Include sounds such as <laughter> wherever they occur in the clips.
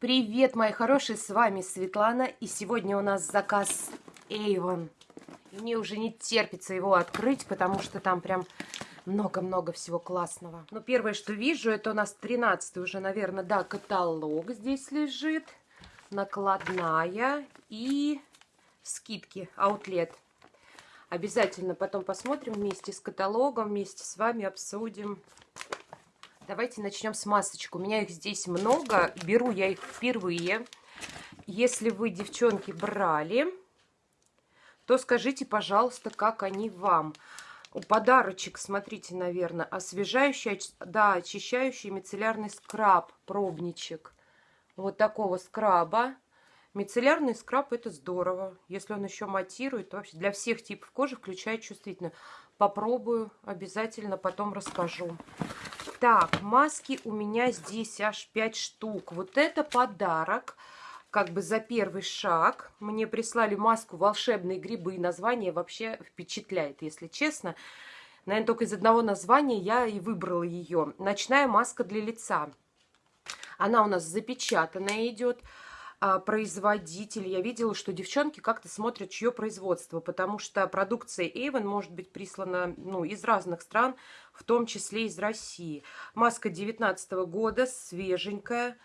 Привет, мои хорошие, с вами Светлана, и сегодня у нас заказ Avon. Мне уже не терпится его открыть, потому что там прям много-много всего классного. Ну, первое, что вижу, это у нас 13 уже, наверное, да, каталог здесь лежит, накладная и скидки, аутлет. Обязательно потом посмотрим вместе с каталогом, вместе с вами обсудим. Давайте начнем с масочек. У меня их здесь много. Беру я их впервые. Если вы, девчонки, брали, то скажите, пожалуйста, как они вам. Подарочек, смотрите, наверное, освежающий, да, очищающий мицеллярный скраб, пробничек. Вот такого скраба. Мицеллярный скраб это здорово. Если он еще матирует, то вообще для всех типов кожи, включая чувствительную. Попробую, обязательно потом расскажу. Так, маски у меня здесь аж 5 штук. Вот это подарок, как бы за первый шаг. Мне прислали маску «Волшебные грибы». Название вообще впечатляет, если честно. Наверное, только из одного названия я и выбрала ее. Ночная маска для лица. Она у нас запечатанная идет. А, производитель. Я видела, что девчонки как-то смотрят, чье производство, потому что продукция Avon может быть прислана ну, из разных стран, в том числе из России. Маска 19 года, свеженькая.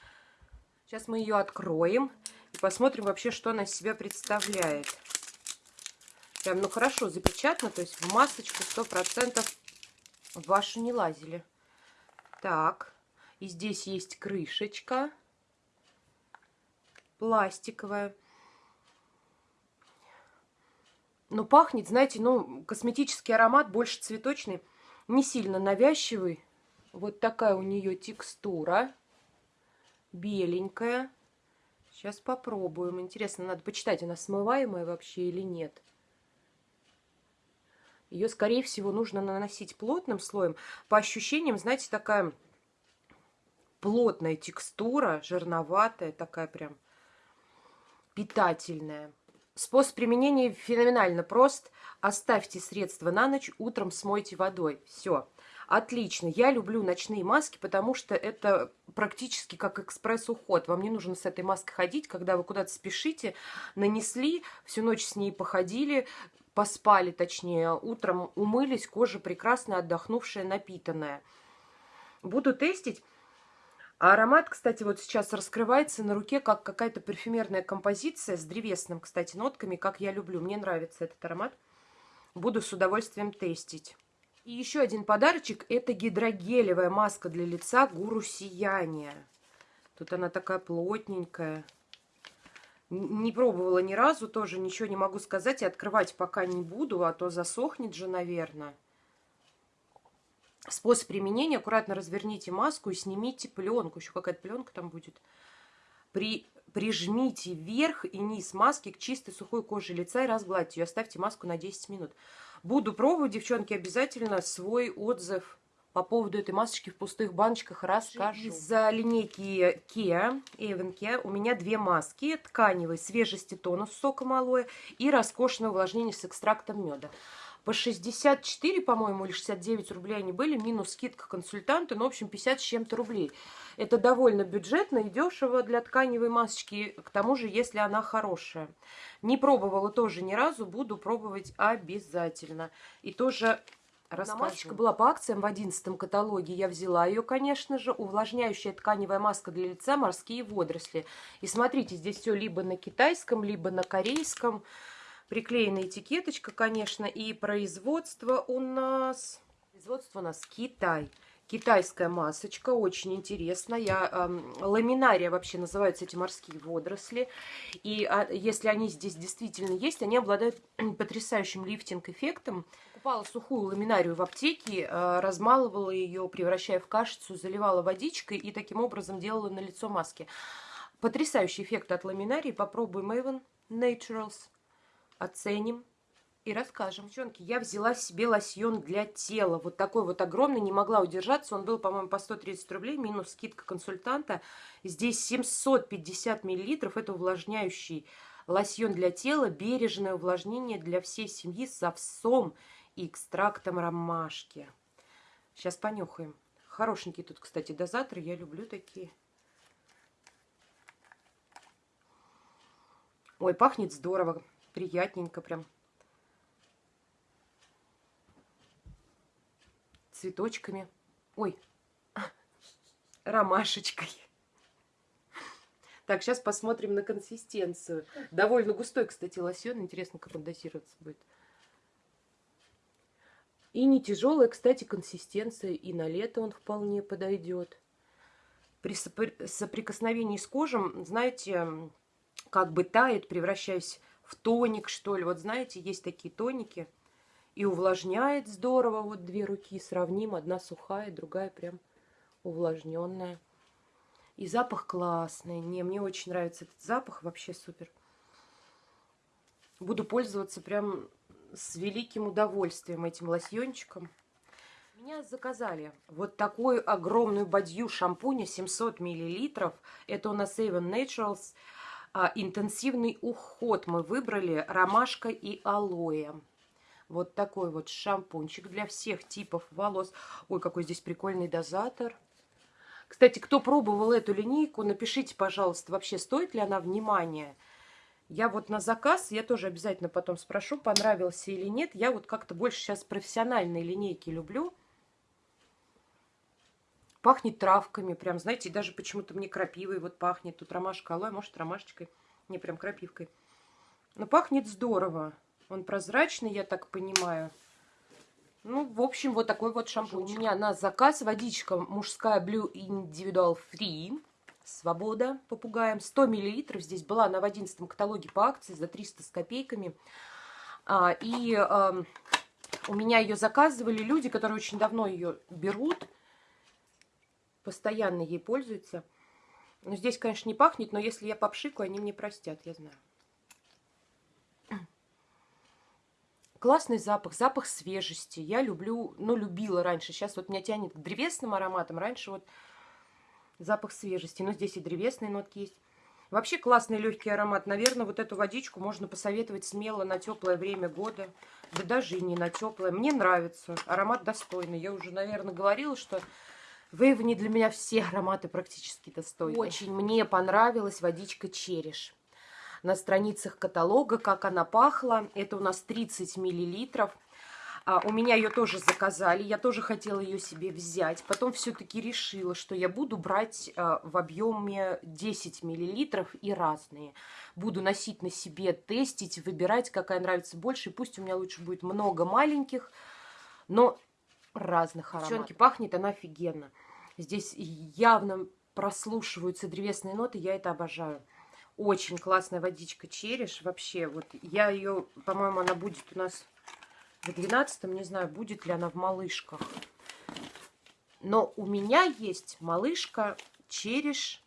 Сейчас мы ее откроем и посмотрим вообще, что она из себя представляет. Прям, ну хорошо запечатано, то есть в масочку 100% вашу не лазили. Так, и здесь есть крышечка пластиковая. Но пахнет, знаете, ну, косметический аромат, больше цветочный, не сильно навязчивый. Вот такая у нее текстура, беленькая. Сейчас попробуем. Интересно, надо почитать, она смываемая вообще или нет. Ее, скорее всего, нужно наносить плотным слоем. По ощущениям, знаете, такая плотная текстура, жирноватая, такая прям питательная. Способ применения феноменально прост. Оставьте средства на ночь, утром смойте водой. Все. Отлично. Я люблю ночные маски, потому что это практически как экспресс-уход. Вам не нужно с этой маской ходить, когда вы куда-то спешите, нанесли, всю ночь с ней походили, поспали точнее, утром умылись, кожа прекрасная, отдохнувшая, напитанная. Буду тестить. А аромат, кстати, вот сейчас раскрывается на руке, как какая-то парфюмерная композиция с древесным, кстати, нотками, как я люблю. Мне нравится этот аромат. Буду с удовольствием тестить. И еще один подарочек. Это гидрогелевая маска для лица Гуру Сияния. Тут она такая плотненькая. Не пробовала ни разу, тоже ничего не могу сказать. И открывать пока не буду, а то засохнет же, наверное. Способ применения. Аккуратно разверните маску и снимите пленку. Еще какая-то пленка там будет. При, прижмите верх и низ маски к чистой сухой коже лица и разгладьте ее. Оставьте маску на 10 минут. Буду пробовать, девчонки, обязательно свой отзыв по поводу этой масочки в пустых баночках расскажу. Из-за линейки Kia, Avon Kia, у меня две маски. Тканевый свежести тонус сока малое и роскошное увлажнение с экстрактом меда. По 64, по-моему, или 69 рублей они были, минус скидка консультанта, ну, в общем, 50 с чем-то рублей. Это довольно бюджетно и дешево для тканевой масочки, к тому же, если она хорошая. Не пробовала тоже ни разу, буду пробовать обязательно. И тоже Рассказываю. Масочка была по акциям в 11 каталоге. Я взяла ее, конечно же. Увлажняющая тканевая маска для лица «Морские водоросли». И смотрите, здесь все либо на китайском, либо на корейском. Приклеена этикеточка, конечно, и производство у нас... Производство у нас Китай. Китайская масочка, очень интересно. Я, э, ламинария вообще называются эти морские водоросли. И а, если они здесь действительно есть, они обладают <clears throat> потрясающим лифтинг-эффектом. Купала сухую ламинарию в аптеке, э, размалывала ее, превращая в кашицу, заливала водичкой и таким образом делала на лицо маски. Потрясающий эффект от ламинарии. Попробуем Avon Naturals оценим и расскажем. Девчонки, я взяла себе лосьон для тела. Вот такой вот огромный, не могла удержаться. Он был, по-моему, по 130 рублей, минус скидка консультанта. Здесь 750 миллилитров. Это увлажняющий лосьон для тела, бережное увлажнение для всей семьи с овсом и экстрактом ромашки. Сейчас понюхаем. Хорошенькие тут, кстати, дозаторы. Я люблю такие. Ой, пахнет здорово, приятненько прям. Цветочками. Ой, <laughs> ромашечкой. Так, сейчас посмотрим на консистенцию. Довольно густой, кстати, лосьон. Интересно, как он дозироваться будет. И не тяжелая, кстати, консистенция. И на лето он вполне подойдет. При соприкосновении с кожем, знаете, как бы тает, превращаясь в тоник, что ли. Вот знаете, есть такие тоники. И увлажняет здорово. Вот две руки сравним. Одна сухая, другая прям увлажненная. И запах классный. Не, мне очень нравится этот запах. Вообще супер. Буду пользоваться прям с великим удовольствием этим лосьончиком. Меня заказали вот такую огромную бадью шампуня 700 миллилитров. Это у нас Avon Naturals. А, интенсивный уход мы выбрали ромашка и алоэ. Вот такой вот шампунчик для всех типов волос. Ой, какой здесь прикольный дозатор. Кстати, кто пробовал эту линейку, напишите, пожалуйста, вообще стоит ли она внимания. Я вот на заказ, я тоже обязательно потом спрошу, понравился или нет. Я вот как-то больше сейчас профессиональные линейки люблю. Пахнет травками, прям, знаете, даже почему-то мне крапивой вот пахнет. Тут ромашка алоэ, может ромашечкой, не прям крапивкой. Но пахнет здорово. Он прозрачный, я так понимаю. Ну, в общем, вот такой вот шампунь. У меня на заказ водичка мужская Blue Individual Free. Свобода попугаем. 100 миллилитров. Здесь была она в 11 каталоге по акции за 300 с копейками. А, и а, у меня ее заказывали люди, которые очень давно ее берут. Постоянно ей пользуются. Ну, здесь, конечно, не пахнет, но если я попшикаю, они мне простят, я знаю. <clears throat> Классный запах, запах свежести. Я люблю, ну, любила раньше. Сейчас вот меня тянет к древесным ароматам. Раньше вот запах свежести. Но здесь и древесные нотки есть. Вообще классный легкий аромат. Наверное, вот эту водичку можно посоветовать смело на теплое время года. Да даже и не на теплое. Мне нравится. Аромат достойный. Я уже, наверное, говорила, что в Эйвоне для меня все ароматы практически достойны. Очень мне понравилась водичка череш на страницах каталога, как она пахла. Это у нас 30 миллилитров. А, у меня ее тоже заказали, я тоже хотела ее себе взять. Потом все-таки решила, что я буду брать а, в объеме 10 миллилитров и разные. Буду носить на себе, тестить, выбирать, какая нравится больше. И пусть у меня лучше будет много маленьких, но разных ароматов. Девчонки, пахнет она офигенно. Здесь явно прослушиваются древесные ноты, я это обожаю. Очень классная водичка череш. Вообще, вот я ее, по-моему, она будет у нас в 12 не знаю, будет ли она в малышках. Но у меня есть малышка череш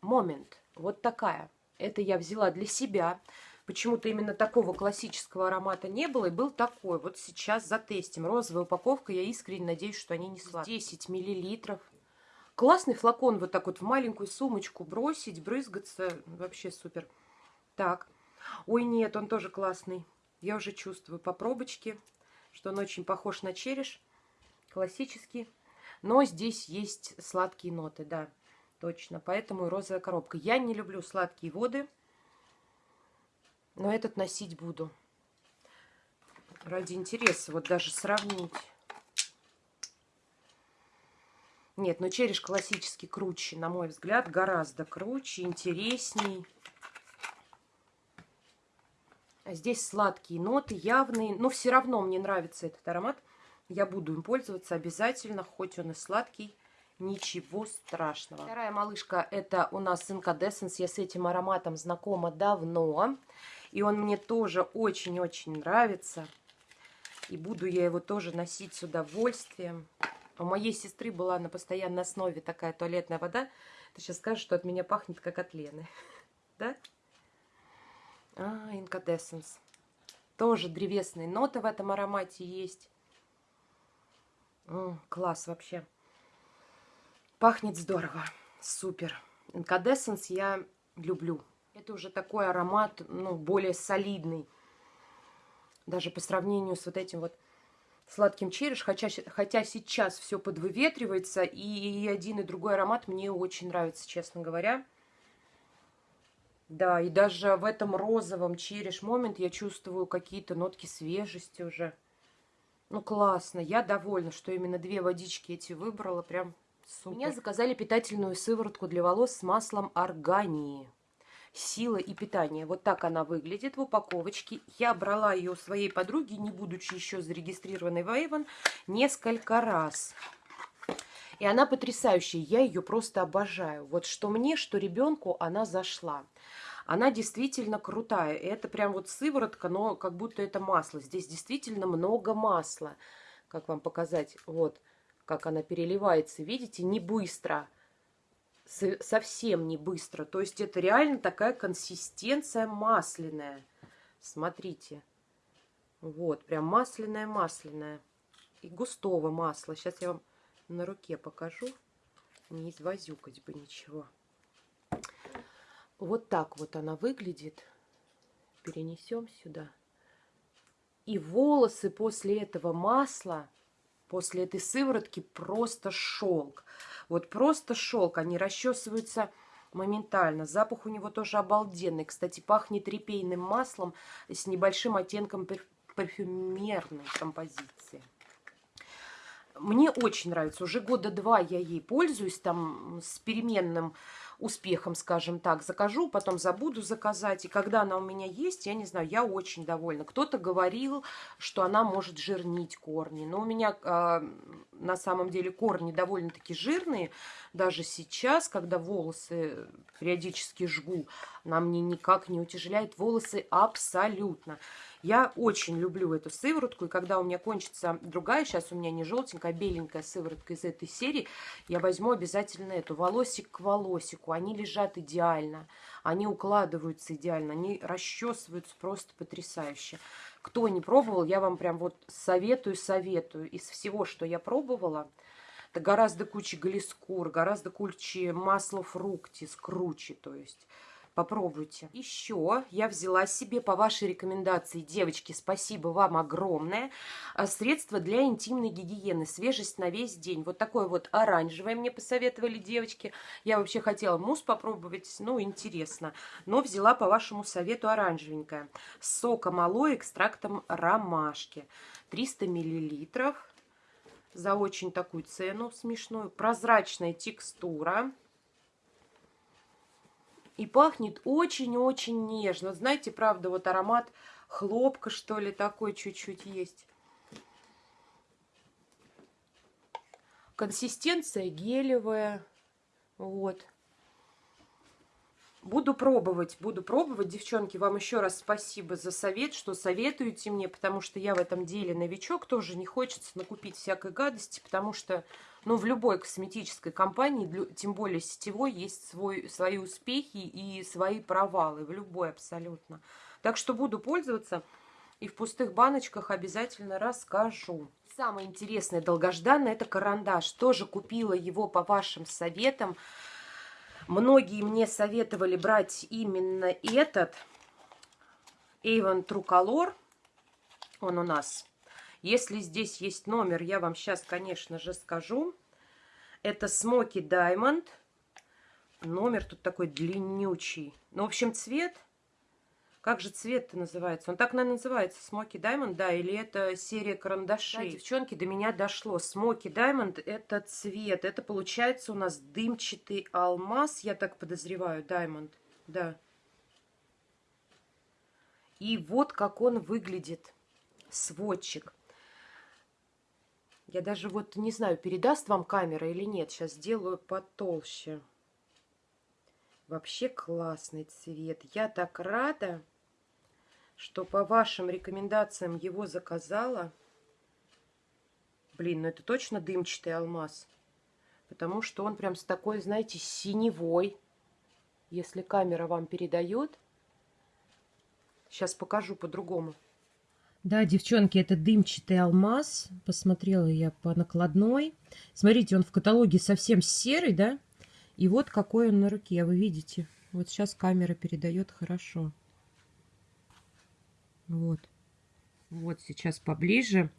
момент. Вот такая. Это я взяла для себя. Почему-то именно такого классического аромата не было. И был такой. Вот сейчас затестим. Розовая упаковка. Я искренне надеюсь, что они не сладкие. 10 миллилитров. Классный флакон вот так вот в маленькую сумочку бросить, брызгаться. Вообще супер. Так. Ой, нет, он тоже классный. Я уже чувствую по пробочке, что он очень похож на череш. Классический. Но здесь есть сладкие ноты, да, точно. Поэтому и розовая коробка. Я не люблю сладкие воды, но этот носить буду. Ради интереса, вот даже сравнить. Нет, но череш классический круче, на мой взгляд, гораздо круче, интересней. А здесь сладкие ноты, явные, но все равно мне нравится этот аромат. Я буду им пользоваться обязательно, хоть он и сладкий, ничего страшного. Вторая малышка, это у нас Incandescence. Я с этим ароматом знакома давно, и он мне тоже очень-очень нравится. И буду я его тоже носить с удовольствием. У моей сестры была на постоянной основе такая туалетная вода. Ты сейчас скажешь, что от меня пахнет, как от Лены. <laughs> Да? А, Incandescence. Тоже древесные ноты в этом аромате есть. М, класс вообще. Пахнет здорово. Супер. Incandescence я люблю. Это уже такой аромат, ну, более солидный. Даже по сравнению с вот этим вот сладким череш, хотя, хотя сейчас все подвыветривается, и один и другой аромат мне очень нравится, честно говоря. Да, и даже в этом розовом череш момент я чувствую какие-то нотки свежести уже. Ну, классно. Я довольна, что именно две водички эти выбрала. Прям супер. Меня заказали питательную сыворотку для волос с маслом органии. Сила и питание. Вот так она выглядит в упаковочке. Я брала ее у своей подруги, не будучи еще зарегистрированной в Avon, несколько раз. И она потрясающая. Я ее просто обожаю. Вот что мне, что ребенку она зашла. Она действительно крутая. Это прям вот сыворотка, но как будто это масло. Здесь действительно много масла. Как вам показать? Вот, как она переливается. Видите, не быстро. Совсем не быстро. То есть это реально такая консистенция масляная. Смотрите. Вот, прям масляная-масляная. И густого масла. Сейчас я вам на руке покажу. Не извозюкать бы ничего. Вот так вот она выглядит. Перенесем сюда. И волосы после этого масла, после этой сыворотки просто шелк. Вот просто шелк. Они расчесываются моментально. Запах у него тоже обалденный. Кстати, пахнет репейным маслом с небольшим оттенком парфюмерной композиции. Мне очень нравится. Уже года два я ей пользуюсь там с переменным успехом, скажем так, закажу, потом забуду заказать. И когда она у меня есть, я не знаю, я очень довольна. Кто-то говорил, что она может жирнить корни. Но у меня э, на самом деле корни довольно-таки жирные. Даже сейчас, когда волосы периодически жгу, она мне никак не утяжеляет волосы абсолютно. Я очень люблю эту сыворотку, и когда у меня кончится другая, сейчас у меня не желтенькая, а беленькая сыворотка из этой серии, я возьму обязательно эту, волосик к волосику. Они лежат идеально, они укладываются идеально, они расчесываются просто потрясающе. Кто не пробовал, я вам прям вот советую, советую. Из всего, что я пробовала, это гораздо куче глискур, гораздо куче масла фруктис, круче, то есть Попробуйте. Еще я взяла себе по вашей рекомендации, девочки, спасибо вам огромное, а, средство для интимной гигиены, свежесть на весь день. Вот такое вот оранжевое мне посоветовали девочки. Я вообще хотела мусс попробовать, ну, интересно. Но взяла по вашему совету оранжевенькое. С соком экстрактом ромашки. 300 миллилитров за очень такую цену смешную. Прозрачная текстура. И пахнет очень-очень нежно. Знаете, правда, вот аромат хлопка, что ли, такой чуть-чуть есть. Консистенция гелевая. Вот. Буду пробовать, буду пробовать. Девчонки, вам еще раз спасибо за совет, что советуете мне, потому что я в этом деле новичок. Тоже не хочется накупить всякой гадости, потому что ну, в любой косметической компании, тем более сетевой, есть свой, свои успехи и свои провалы. В любой абсолютно. Так что буду пользоваться и в пустых баночках обязательно расскажу. Самое интересное, долгожданное, это карандаш. Тоже купила его по вашим советам. Многие мне советовали брать именно этот Avon True Color. Он у нас. Если здесь есть номер, я вам сейчас, конечно же, скажу. Это Smoky Diamond. Номер тут такой длиннючий. Ну, в общем, цвет как же цвет-то называется? Он так, наверное, называется. Смоки Diamond, да, или это серия карандашей? Да, девчонки, до меня дошло. Смоки Diamond – это цвет. Это получается у нас дымчатый алмаз, я так подозреваю, Diamond, да. И вот как он выглядит, сводчик. Я даже вот не знаю, передаст вам камера или нет. Сейчас сделаю потолще. Вообще классный цвет. Я так рада что по вашим рекомендациям его заказала. Блин, ну это точно дымчатый алмаз. Потому что он прям с такой, знаете, синевой. Если камера вам передает. Сейчас покажу по-другому. Да, девчонки, это дымчатый алмаз. Посмотрела я по накладной. Смотрите, он в каталоге совсем серый, да? И вот какой он на руке, вы видите. Вот сейчас камера передает хорошо. Вот. Вот сейчас поближе.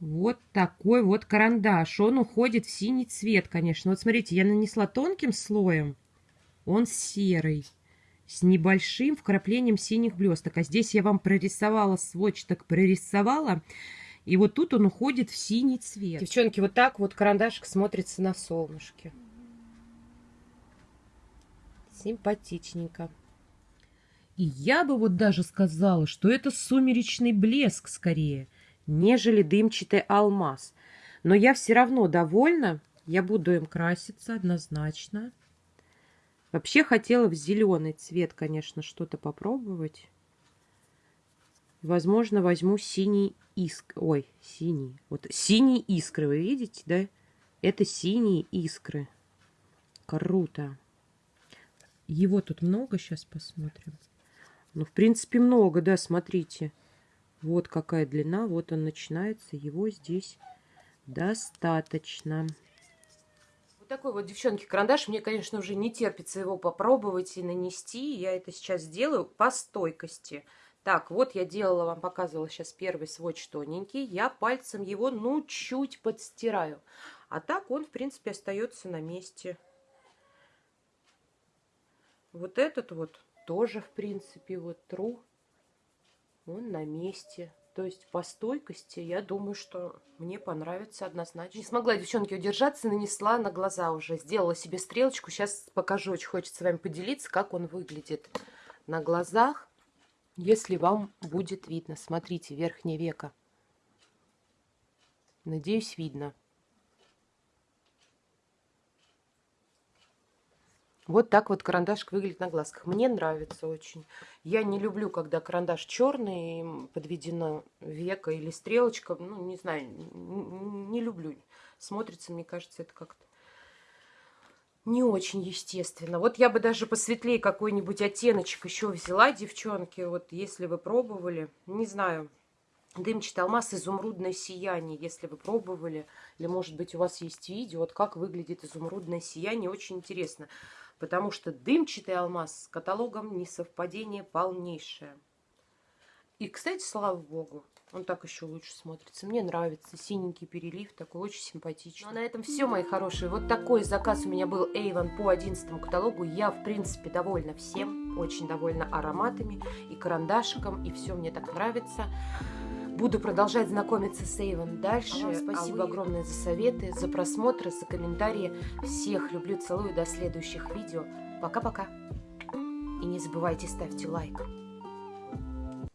Вот такой вот карандаш. Он уходит в синий цвет, конечно. Вот смотрите, я нанесла тонким слоем. Он серый. с небольшим вкраплением синих блесток. А здесь я вам прорисовала сводч, прорисовала. И вот тут он уходит в синий цвет. Девчонки, вот так вот карандашик смотрится на солнышке. Симпатичненько. И я бы вот даже сказала, что это сумеречный блеск скорее, нежели дымчатый алмаз. Но я все равно довольна. Я буду им краситься однозначно. Вообще хотела в зеленый цвет, конечно, что-то попробовать. Возможно, возьму синий иск... Ой, синий. Вот синие искры, вы видите, да? Это синие искры. Круто. Его тут много, сейчас посмотрим. Ну, в принципе, много, да, смотрите. Вот какая длина, вот он начинается. Его здесь достаточно такой вот, девчонки, карандаш. Мне, конечно, уже не терпится его попробовать и нанести. Я это сейчас сделаю по стойкости. Так, вот я делала, вам показывала сейчас первый сводч тоненький. Я пальцем его, ну, чуть подстираю. А так он, в принципе, остается на месте. Вот этот вот тоже, в принципе, вот тру. Он на месте. То есть по стойкости, я думаю, что мне понравится однозначно. Не смогла девчонки удержаться, нанесла на глаза уже. Сделала себе стрелочку. Сейчас покажу, очень хочется с вами поделиться, как он выглядит на глазах. Если вам будет видно. Смотрите, верхнее веко. Надеюсь, видно. Вот так вот карандашик выглядит на глазках. Мне нравится очень. Я не люблю, когда карандаш черный, подведено века или стрелочка. Ну, не знаю, не люблю. Смотрится, мне кажется, это как-то не очень естественно. Вот я бы даже посветлее какой-нибудь оттеночек еще взяла, девчонки. Вот если вы пробовали, не знаю, дымчатый алмаз, изумрудное сияние, если вы пробовали. Или, может быть, у вас есть видео, вот как выглядит изумрудное сияние. Очень интересно потому что дымчатый алмаз с каталогом несовпадение полнейшее. И, кстати, слава богу, он так еще лучше смотрится. Мне нравится синенький перелив, такой очень симпатичный. Ну а на этом все, мои хорошие. Вот такой заказ у меня был Avon по 11 каталогу. Я, в принципе, довольна всем. Очень довольна ароматами и карандашиком. И все мне так нравится. Буду продолжать знакомиться с Эйвен дальше. А спасибо а вы... огромное за советы, за просмотры, за комментарии. Всех люблю, целую. До следующих видео. Пока-пока. И не забывайте ставьте лайк.